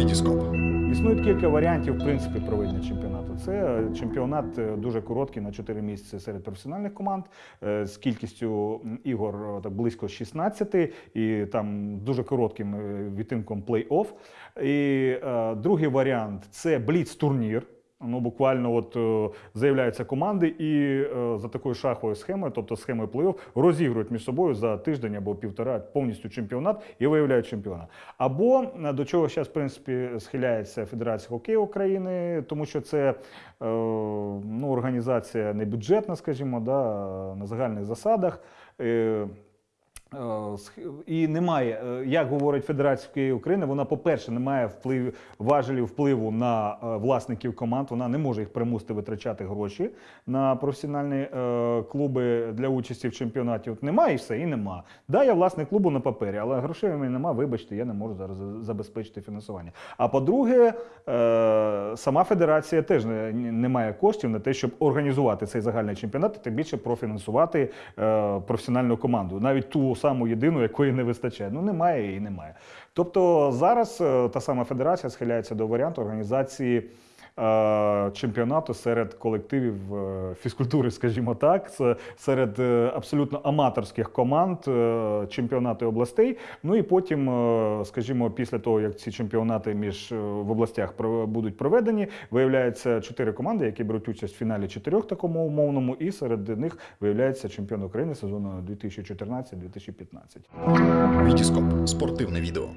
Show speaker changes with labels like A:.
A: Вітіскоп.
B: Існують кілька варіантів в принципі проведення чемпіонату. Це чемпіонат е, дуже короткий на 4 місяці серед професіональних команд е, з кількістю ігор е, близько 16 і там дуже коротким е, відтинком плей-офф. І е, другий варіант це бліц-турнір. Ну, буквально от е, заявляються команди і е, за такою шаховою схемою, тобто схемою плей-офф, розігрують між собою за тиждень або півтора повністю чемпіонат і виявляють чемпіона. Або е, до чого зараз, в принципі, схиляється Федерація хокею України, тому що це ну, організація не бюджетна, скажімо, да, на загальних засадах. Е, І немає, е, як говорить Федерація України, вона, по-перше, не має вплив, важелів впливу на е, власників команд. Вона не може їх примусити витрачати гроші на професіональні клуби для участі в чемпіонаті. От немає і все, і нема. Да, я власник клубу на папері, але грошей у мене нема. Вибачте, я не можу зараз забезпечити фінансування. А по-друге, сама федерація теж не, має коштів на те, щоб організувати цей загальний чемпіонат, і тим більше профінансувати професіональну команду, навіть ту саму єдину, якої не вистачає. Ну немає і немає. Тобто зараз е, та сама федерація схиляється до варіанту організації. Чемпіонату серед колективів е, фізкультури, скажімо так, серед е, абсолютно аматорських команд е, чемпіонату областей. Ну і потім, скажімо, після того, як ці чемпіонати між в областях будуть проведені, виявляється чотири команди, які беруть участь в фіналі чотирьох такому умовному, і серед них виявляється чемпіон України сезону 2014-2015.
A: Вітіскоп. Спортивне відео.